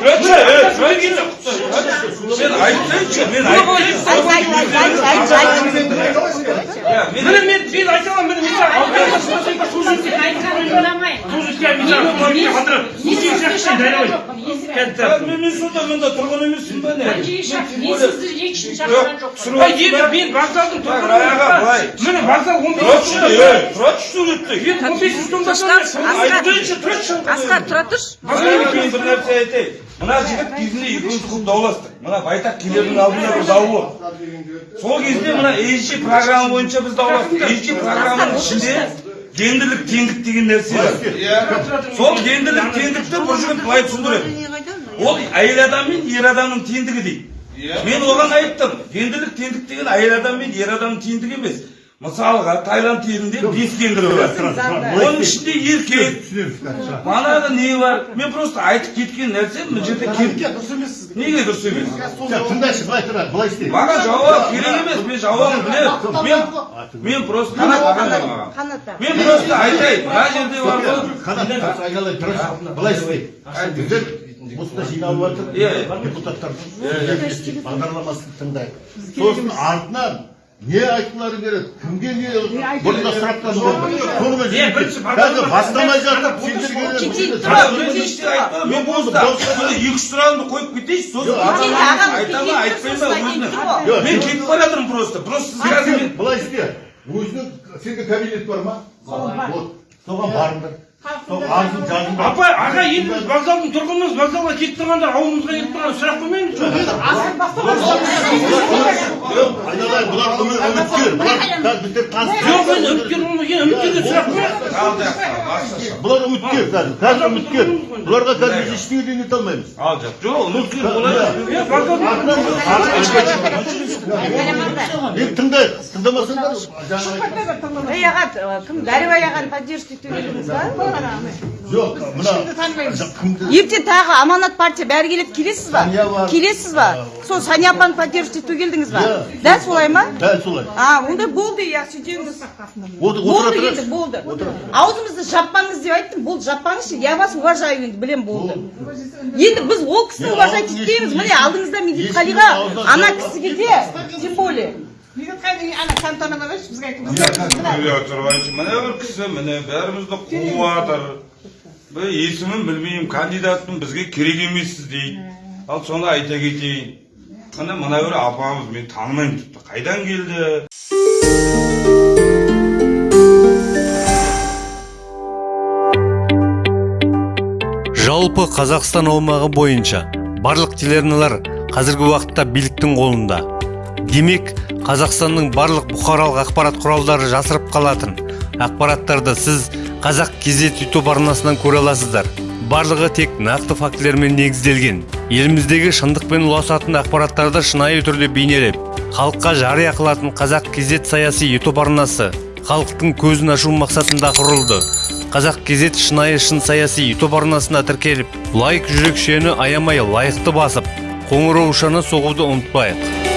그렇지, 그러니까 мен айтайыншы мен мен мен сонда мында тұрған емеспін ба не ай енді мен вокзалдың Так, аяға былай. міне вокзал он тұршы бес ей тұршы суретте мен он бес жүз тонна айтайыншы тұршы асқар тұра тұршы мен бір нәрсе айтайын мына жігіт кезінде екеуміз көп дауластық мына байтақ келердің алдында бір дау болды сол кезде мына ежи программа бойынша біз дауластық ежи программаның ішінде гендерлік теңдік деген нәрсе бар. Сол гендерлік теңдікті бір жігіт былай түсіндіреді. Ол әйел адам мен ер адамның теңдігі дейді. Мен оған айттым гендерлік теңдік деген әйел адам мен ер адамның теңдігі емес. Мысалға таиланд елінде бес гендер бар. оның ішінде еркек манағы не бар? Мен просто айтып кеткен нәрсе мына жерде дұрыс емес неге дұрыс емес? Жоқ, тыңдайшы былай тұра былай істейік маған жауап керек емес. Мен жауабын білемін. мен мен просто қанат мен просто айтайын мына жерде бар ғой. Айналайын тұршы былай істейік біздер осында жиналып жатыр. Иә, иә. депутаттар бағдарламасын тыңдайық. Сосын артынан не айтқылары келеді кімге не бұрында сұрақтар болды соны қазір бастамай жатып Бірақ мен екі үш сұрағымды қойып кетейінші сосын айта ма айтпай ма мен кетіп бара жатырмын просто просто сіз қазір мен былай істе өзінің сенде кабинет бар ма вот соған барыңдар сол арызын жазыңдар апа аға енді біз вокзалдың тұрғынымыз вокзалға кетіп тұрғанда ауылымызға келіп тұрған сұрақ бұлар үмі- үміткер бұлар қазір қазір үміткер. бұларға қазір біз ештеңе де ете алмаймыз. Жоқ енді тыңдайық тыңдамасаңдар. Ей аға кім дәрібай ағаны поддержка етіп едіңіз ба жоқ мына ертең тағы аманат партия бәрі келеді келесіз ба келесіз ба сол сания апаны поддержка етуге келдіңіз ба Иә. дәл солай ма дәл солай а онда болды иә отыра болды енді болды аузыңызды жаппаңыз деп айттым болды жаппаңызшы я вас уважаю енді білем болды енді біз ол кісіні уважать етпейміз міне алдыңызда медетқалиға ана кісіге де тем более Үйде тұрғаншы міне бір кісі міне бәрімізді қуып жатыр есімін білмеймін кандидатпын бізге керек емессіз дейді ал соны айта кетейін міне мына бір апамыз мен танымаймын тіпті қайдан келді жалпы қазақстан аумағы бойынша барлық телеарналар қазіргі уақытта биліктің қолында. Демек қазақстанның барлық бұқаралық ақпарат құралдары жасырып қалатын. Ақпараттарды сіз қазақ кезет ютуб арнасынан көре аласыздар. Барлығы тек нақты фактілермен негізделген. Еліміздегі шындықпен ұласатын ақпараттарды шынайы түрде бейнелеп халыққа жария қылатын қазақ кезет саяси ютуб арнасы халықтың көзін ашу мақсатында құрылды. Қазақ кезет шынайы шын саяси ютуб арнасына тіркеліп лайк жүрекшені аямай лайықты басып қоңыраушаны соғуды ұмытпайық.